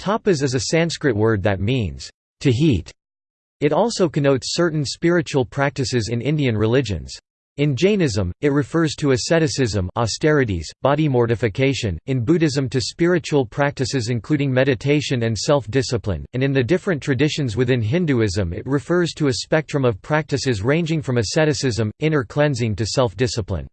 Tapas is a Sanskrit word that means, to heat. It also connotes certain spiritual practices in Indian religions. In Jainism, it refers to asceticism austerities, body mortification, in Buddhism to spiritual practices including meditation and self-discipline, and in the different traditions within Hinduism it refers to a spectrum of practices ranging from asceticism, inner cleansing to self-discipline.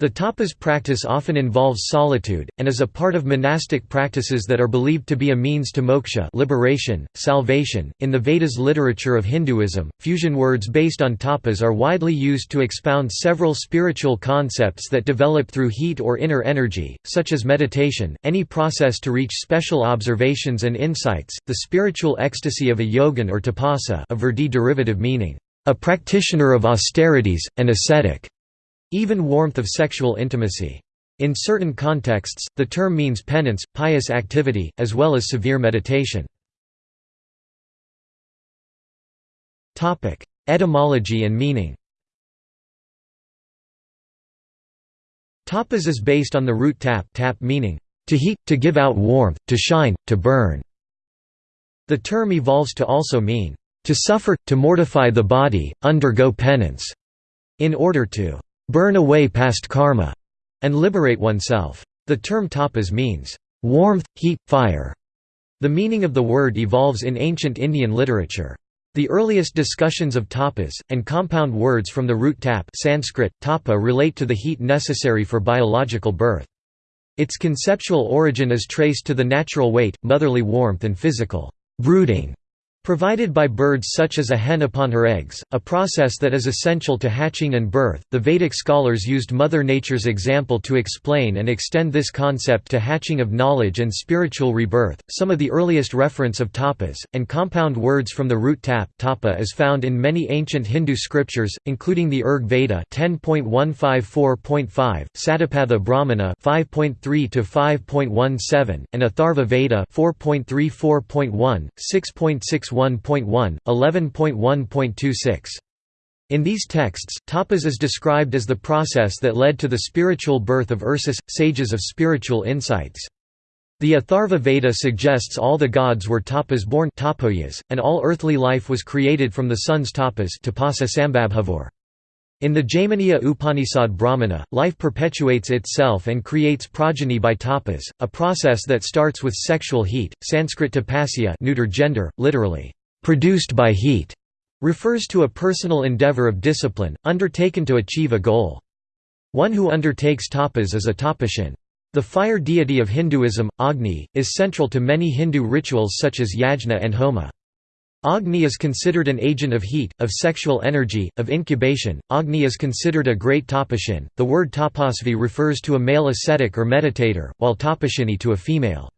The tapas practice often involves solitude, and is a part of monastic practices that are believed to be a means to moksha liberation, salvation. .In the Vedas literature of Hinduism, fusion words based on tapas are widely used to expound several spiritual concepts that develop through heat or inner energy, such as meditation, any process to reach special observations and insights, the spiritual ecstasy of a yogin or tapasa a Vedic derivative meaning, a practitioner of austerities, an ascetic even warmth of sexual intimacy. In certain contexts, the term means penance, pious activity, as well as severe meditation. Etymology and meaning Tapas is based on the root tap, tap meaning, to heat, to give out warmth, to shine, to burn. The term evolves to also mean, to suffer, to mortify the body, undergo penance, in order to burn away past karma, and liberate oneself. The term tapas means warmth, heat, fire. The meaning of the word evolves in ancient Indian literature. The earliest discussions of tapas, and compound words from the root tap Sanskrit, tapa relate to the heat necessary for biological birth. Its conceptual origin is traced to the natural weight, motherly warmth and physical brooding Provided by birds such as a hen upon her eggs, a process that is essential to hatching and birth, the Vedic scholars used Mother Nature's example to explain and extend this concept to hatching of knowledge and spiritual rebirth. Some of the earliest reference of tapas, and compound words from the root tap tapa is found in many ancient Hindu scriptures, including the Rig Veda 10.154.5, Satapatha Brahmana 5.3-5.17, and Atharva Veda 4.34.1, 6.61 1.1, 11.1.26. In these texts, tapas is described as the process that led to the spiritual birth of Ursus, sages of spiritual insights. The Atharva Veda suggests all the gods were tapas born and all earthly life was created from the sun's tapas In the Jaiminiya Upanishad Brahmana, life perpetuates itself and creates progeny by tapas, a process that starts with sexual heat. Sanskrit tapasya neuter gender, literally, produced by heat, refers to a personal endeavor of discipline, undertaken to achieve a goal. One who undertakes tapas is a tapasyan. The fire deity of Hinduism, Agni, is central to many Hindu rituals such as yajna and homa. Agni is considered an agent of heat, of sexual energy, of incubation. Agni is considered a great tapasyan. The word tapasvi refers to a male ascetic or meditator, while tapasyani to a female.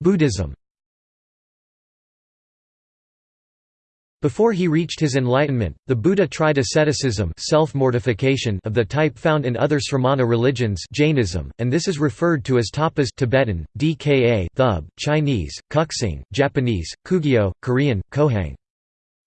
Buddhism. Before he reached his enlightenment, the Buddha tried asceticism self-mortification of the type found in other Sramana religions Jainism, and this is referred to as tapas Tibetan, Dka Thub, Chinese, kuxing, Japanese, Kugyo, Korean, Kohang.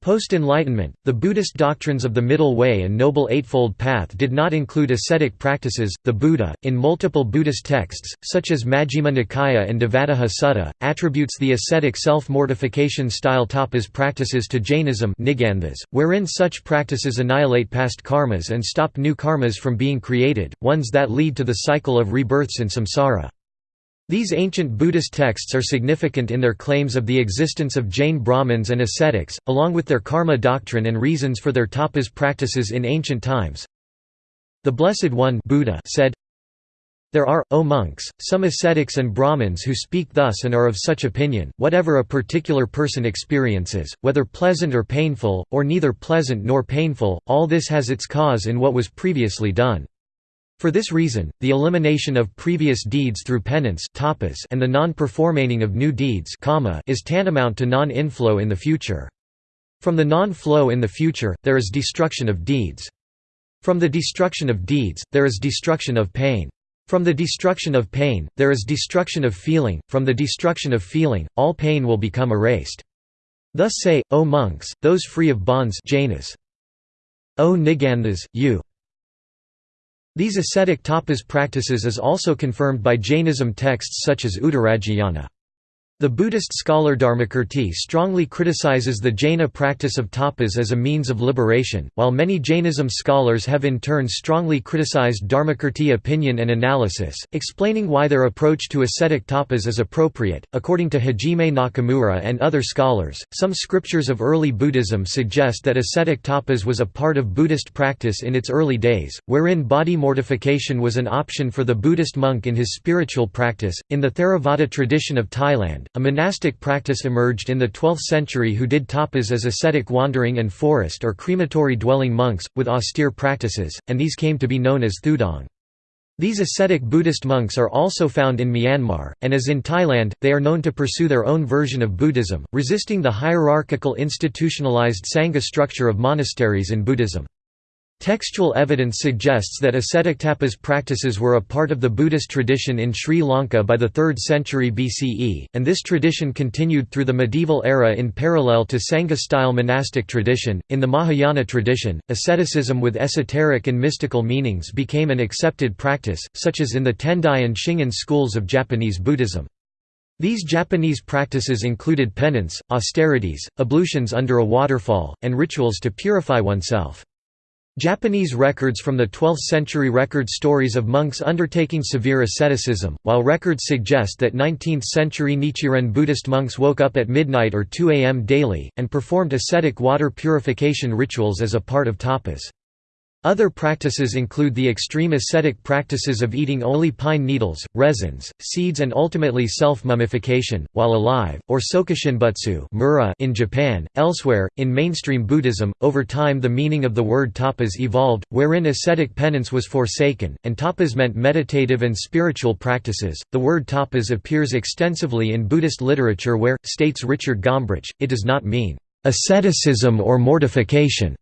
Post-Enlightenment, the Buddhist doctrines of the Middle Way and Noble Eightfold Path did not include ascetic practices. The Buddha, in multiple Buddhist texts, such as Majjhima Nikaya and Devadatta Sutta, attributes the ascetic self-mortification style tapas practices to Jainism wherein such practices annihilate past karmas and stop new karmas from being created, ones that lead to the cycle of rebirths in samsara. These ancient Buddhist texts are significant in their claims of the existence of Jain Brahmins and ascetics, along with their karma doctrine and reasons for their tapas practices in ancient times. The Blessed One Buddha said, There are, O monks, some ascetics and Brahmins who speak thus and are of such opinion, whatever a particular person experiences, whether pleasant or painful, or neither pleasant nor painful, all this has its cause in what was previously done. For this reason, the elimination of previous deeds through penance and the non-performaning of new deeds is tantamount to non-inflow in the future. From the non-flow in the future, there is destruction of deeds. From the destruction of deeds, there is destruction of pain. From the destruction of pain, there is destruction of feeling, from the destruction of feeling, all pain will become erased. Thus say, O monks, those free of bonds Jainas. O Niganthas, you These ascetic tapas practices is also confirmed by Jainism texts such as Uttaradhyayana. The Buddhist scholar Dharmakirti strongly criticizes the Jaina practice of tapas as a means of liberation, while many Jainism scholars have in turn strongly criticized Dharmakirti opinion and analysis, explaining why their approach to ascetic tapas is appropriate. According to Hajime Nakamura and other scholars, some scriptures of early Buddhism suggest that ascetic tapas was a part of Buddhist practice in its early days, wherein body mortification was an option for the Buddhist monk in his spiritual practice. In the Theravada tradition of Thailand, a monastic practice emerged in the 12th century who did tapas as ascetic wandering and forest or crematory dwelling monks, with austere practices, and these came to be known as thudong. These ascetic Buddhist monks are also found in Myanmar, and as in Thailand, they are known to pursue their own version of Buddhism, resisting the hierarchical institutionalized Sangha structure of monasteries in Buddhism. Textual evidence suggests that ascetic tapas practices were a part of the Buddhist tradition in Sri Lanka by the 3rd century BCE, and this tradition continued through the medieval era in parallel to Sangha-style monastic tradition. In the Mahayana tradition, asceticism with esoteric and mystical meanings became an accepted practice, such as in the Tendai and Shingon schools of Japanese Buddhism. These Japanese practices included penance, austerities, ablutions under a waterfall, and rituals to purify oneself. Japanese records from the 12th century record stories of monks undertaking severe asceticism, while records suggest that 19th-century Nichiren Buddhist monks woke up at midnight or 2 am daily, and performed ascetic water purification rituals as a part of tapas. Other practices include the extreme ascetic practices of eating only pine needles, resins, seeds and ultimately self-mummification, while alive, or sokushinbutsu in Japan. Elsewhere, in mainstream Buddhism, over time the meaning of the word tapas evolved, wherein ascetic penance was forsaken, and tapas meant meditative and spiritual practices. The word tapas appears extensively in Buddhist literature where, states Richard Gombrich, it does not mean asceticism or mortification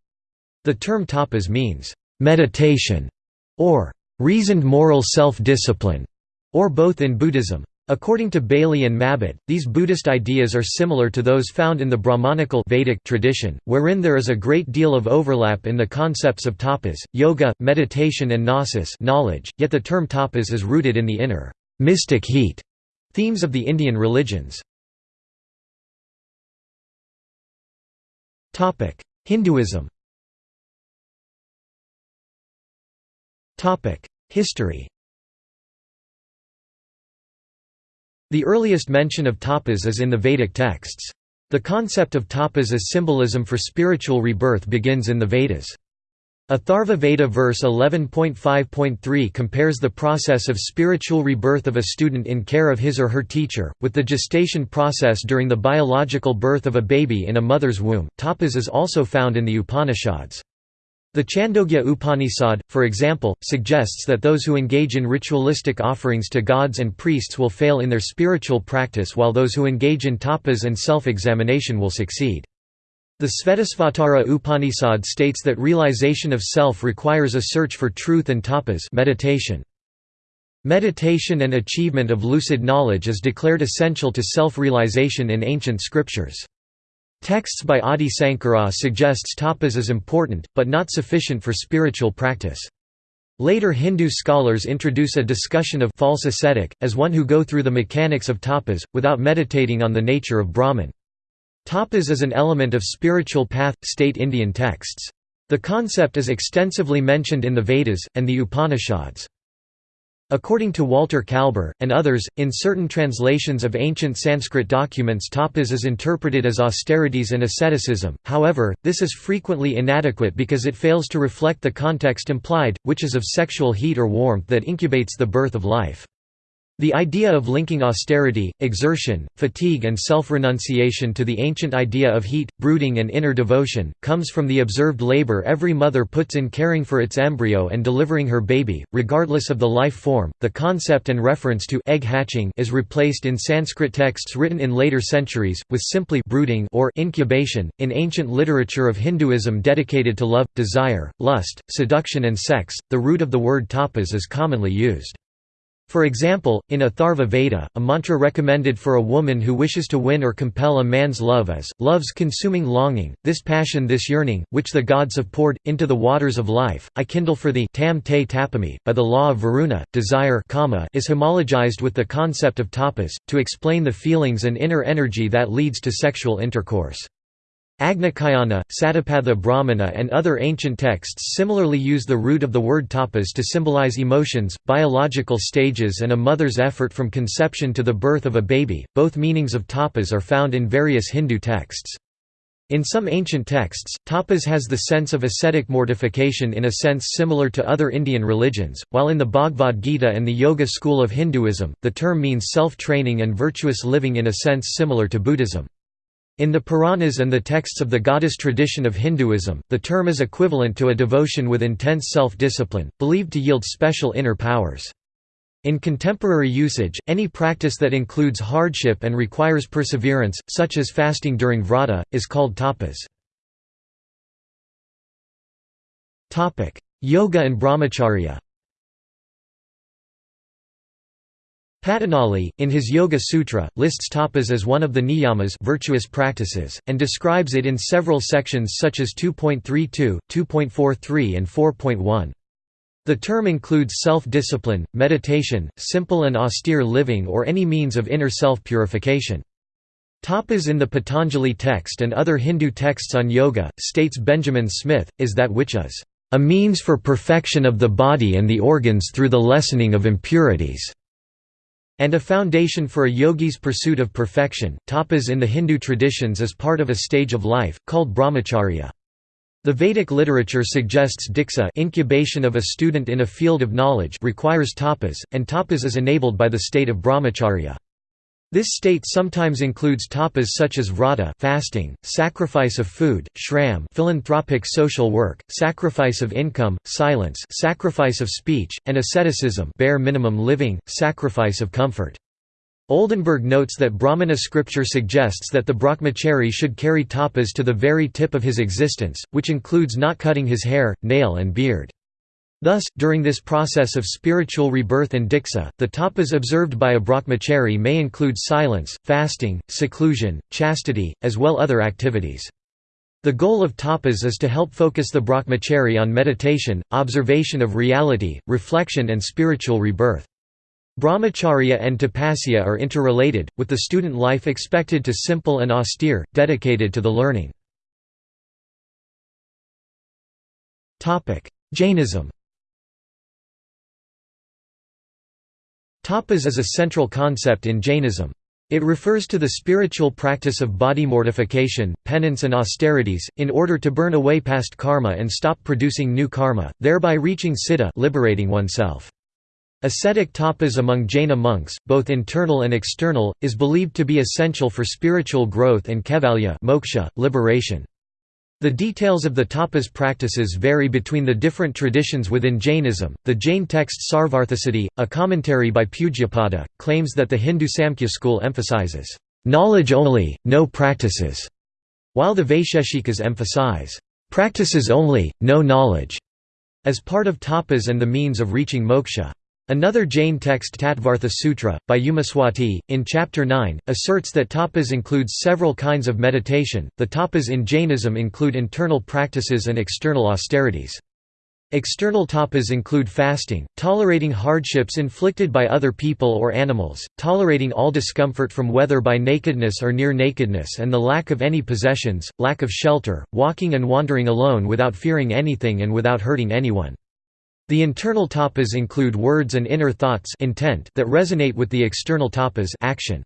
the term tapas means, "...meditation", or "...reasoned moral self-discipline", or both in Buddhism. According to Bailey and Mabbett, these Buddhist ideas are similar to those found in the Brahmanical Vedic tradition, wherein there is a great deal of overlap in the concepts of tapas, yoga, meditation and gnosis knowledge, yet the term tapas is rooted in the inner, mystic heat themes of the Indian religions. Hinduism History The earliest mention of tapas is in the Vedic texts. The concept of tapas as symbolism for spiritual rebirth begins in the Vedas. Atharva Veda verse 11.5.3 compares the process of spiritual rebirth of a student in care of his or her teacher, with the gestation process during the biological birth of a baby in a mother's womb. Tapas is also found in the Upanishads. The Chandogya Upanishad, for example, suggests that those who engage in ritualistic offerings to gods and priests will fail in their spiritual practice while those who engage in tapas and self-examination will succeed. The Svetasvatara Upanishad states that realization of self requires a search for truth and tapas meditation. Meditation and achievement of lucid knowledge is declared essential to self-realization in ancient scriptures. Texts by Adi Sankara suggests tapas is important, but not sufficient for spiritual practice. Later Hindu scholars introduce a discussion of false ascetic, as one who go through the mechanics of tapas, without meditating on the nature of Brahman. Tapas is an element of spiritual path, state Indian texts. The concept is extensively mentioned in the Vedas, and the Upanishads. According to Walter Kaelber, and others, in certain translations of ancient Sanskrit documents tapas is interpreted as austerities and asceticism, however, this is frequently inadequate because it fails to reflect the context implied, which is of sexual heat or warmth that incubates the birth of life. The idea of linking austerity, exertion, fatigue and self-renunciation to the ancient idea of heat, brooding and inner devotion, comes from the observed labor every mother puts in caring for its embryo and delivering her baby, regardless of the life form. The concept and reference to egg hatching is replaced in Sanskrit texts written in later centuries, with simply brooding or incubation. In ancient literature of Hinduism dedicated to love, desire, lust, seduction and sex, the root of the word tapas is commonly used. For example, in Atharva Veda, a mantra recommended for a woman who wishes to win or compel a man's love is, love's consuming longing, this passion this yearning, which the gods have poured, into the waters of life, I kindle for thee tam te tapami. By the law of Varuna, desire kama is homologized with the concept of tapas, to explain the feelings and inner energy that leads to sexual intercourse. Agnicayana, Satapatha Brahmana and other ancient texts similarly use the root of the word tapas to symbolize emotions, biological stages and a mother's effort from conception to the birth of a baby. Both meanings of tapas are found in various Hindu texts. In some ancient texts, tapas has the sense of ascetic mortification in a sense similar to other Indian religions, while in the Bhagavad Gita and the Yoga school of Hinduism, the term means self-training and virtuous living in a sense similar to Buddhism. In the Puranas and the texts of the goddess tradition of Hinduism, the term is equivalent to a devotion with intense self-discipline, believed to yield special inner powers. In contemporary usage, any practice that includes hardship and requires perseverance, such as fasting during vrata, is called tapas. Yoga and brahmacharya Patanjali, in his Yoga Sutra, lists tapas as one of the niyamas virtuous practices, and describes it in several sections such as 2.32, 2.43 and 4.1. The term includes self-discipline, meditation, simple and austere living or any means of inner self-purification. Tapas in the Patanjali text and other Hindu texts on yoga, states Benjamin Smith, is that which is, "...a means for perfection of the body and the organs through the lessening of impurities." And a foundation for a yogi's pursuit of perfection. Tapas in the Hindu traditions is part of a stage of life, called brahmacharya. The Vedic literature suggests diksha incubation of a student in a field of knowledge requires tapas, and tapas is enabled by the state of brahmacharya. This state sometimes includes tapas such as vrata fasting, sacrifice of food, shram philanthropic social work, sacrifice of income, silence sacrifice of speech, and asceticism bare minimum living, sacrifice of comfort. Oldenberg notes that Brahmana scripture suggests that the brahmachari should carry tapas to the very tip of his existence, which includes not cutting his hair, nail and beard. Thus, during this process of spiritual rebirth and diksha, the tapas observed by a brahmachari may include silence, fasting, seclusion, chastity, as well other activities. The goal of tapas is to help focus the brahmachari on meditation, observation of reality, reflection and spiritual rebirth. Brahmacharya and tapasya are interrelated, with the student life expected to simple and austere, dedicated to the learning. Jainism Tapas is a central concept in Jainism. It refers to the spiritual practice of body mortification, penance and austerities, in order to burn away past karma and stop producing new karma, thereby reaching siddha liberating oneself. Ascetic tapas among Jaina monks, both internal and external, is believed to be essential for spiritual growth and kevalya moksha, liberation. The details of the tapas practices vary between the different traditions within Jainism. The Jain text Sarvarthasiddhi, a commentary by Pujyapada, claims that the Hindu Samkhya school emphasizes knowledge only, no practices, while the Vaisheshikas emphasize practices only, no knowledge, as part of tapas and the means of reaching moksha. Another Jain text Tattvartha Sutra, by Umaswati, in Chapter 9, asserts that tapas includes several kinds of meditation. The tapas in Jainism include internal practices and external austerities. External tapas include fasting, tolerating hardships inflicted by other people or animals, tolerating all discomfort from weather by nakedness or near nakedness and the lack of any possessions, lack of shelter, walking and wandering alone without fearing anything and without hurting anyone. The internal tapas include words and inner thoughts intent that resonate with the external tapas action.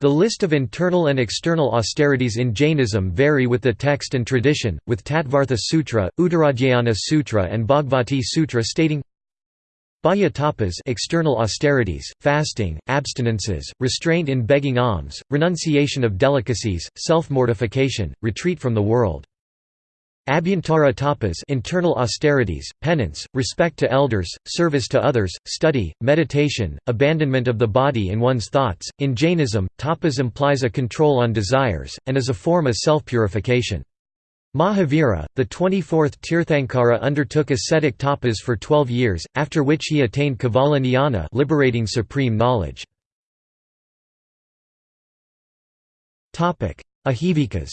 The list of internal and external austerities in Jainism vary with the text and tradition, with Tattvartha Sutra, Uttaradhyayana Sutra and Bhagavati Sutra stating Bahya tapas external austerities, fasting, abstinences, restraint in begging alms, renunciation of delicacies, self-mortification, retreat from the world. Abhyantara tapas internal austerities, penance, respect to elders, service to others, study, meditation, abandonment of the body and one's thoughts. In Jainism, tapas implies a control on desires, and is a form of self-purification. Mahavira, the 24th Tirthankara undertook ascetic tapas for 12 years, after which he attained Kevala Jnana liberating supreme knowledge. Ajivikas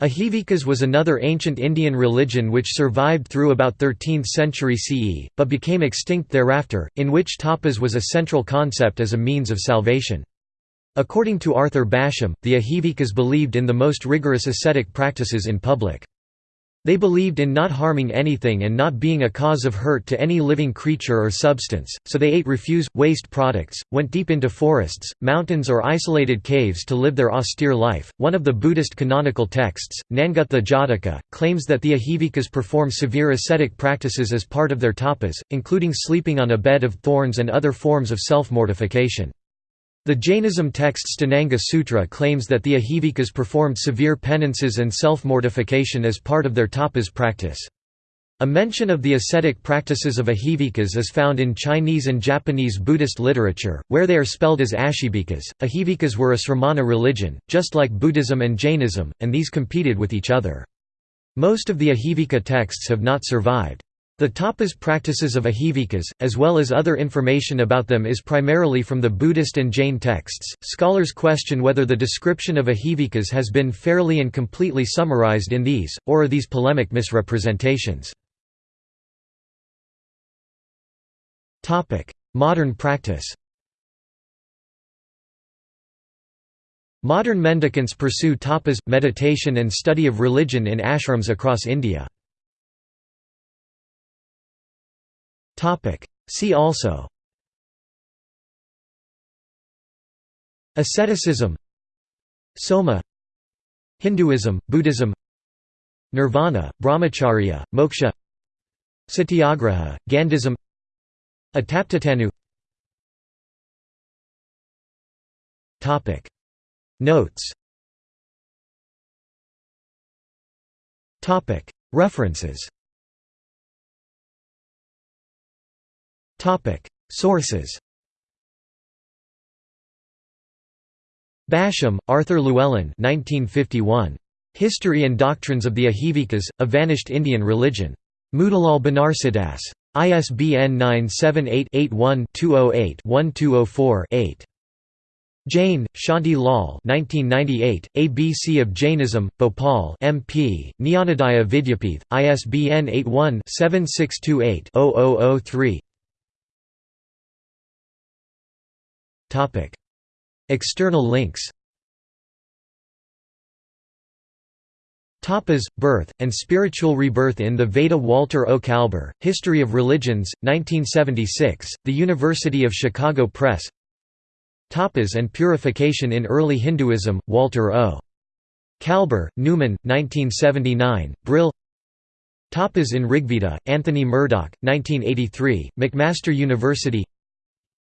Ajivikas was another ancient Indian religion which survived through about 13th century CE, but became extinct thereafter, in which tapas was a central concept as a means of salvation. According to Arthur Basham, the Ajivikas believed in the most rigorous ascetic practices in public. They believed in not harming anything and not being a cause of hurt to any living creature or substance, so they ate refuse, waste products, went deep into forests, mountains or isolated caves to live their austere life. One of the Buddhist canonical texts, Nangutta Jataka, claims that the Ajivikas perform severe ascetic practices as part of their tapas, including sleeping on a bed of thorns and other forms of self-mortification. The Jainism text Sthananga Sutra claims that the Ajivikas performed severe penances and self-mortification as part of their tapas practice. A mention of the ascetic practices of Ajivikas is found in Chinese and Japanese Buddhist literature, where they are spelled as Ashivikas. Ajivikas were a sramana religion, just like Buddhism and Jainism, and these competed with each other. Most of the Ajivika texts have not survived. The tapas practices of Ajivikas, as well as other information about them is primarily from the Buddhist and Jain texts. Scholars question whether the description of Ajivikas has been fairly and completely summarized in these, or are these polemic misrepresentations. Modern practice Modern mendicants pursue tapas, meditation and study of religion in ashrams across India. See also. Asceticism. Soma. Hinduism, Buddhism. Nirvana, Brahmacharya, Moksha. Satyagraha, Gandhism. Ataptatanu. Notes. References Topic: Sources. Basham, Arthur Llewellyn 1951. History and Doctrines of the Ajivikas, a Vanished Indian Religion. Motilal Banarsidass. ISBN 978-81-208-1204-8. Jain, Shanti Lal 1998, ABC of Jainism, Bhopal MP, Jnanodaya Vidyapith, ISBN 81-7628-0003 External links Tapas, Birth, and Spiritual Rebirth in the Veda Walter O. Kaelber, History of Religions, 1976, The University of Chicago Press Tapas and Purification in Early Hinduism, Walter O. Kaelber, Numen, 1979, Brill Tapas in Rigveda, Anthony Murdoch, 1983, McMaster University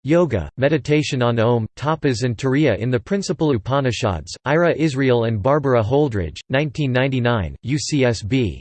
Yoga, Meditation on Om, Tapas and Turiya in the Principal Upanishads, Ira Israel and Barbara Holdridge, 1999, UCSB.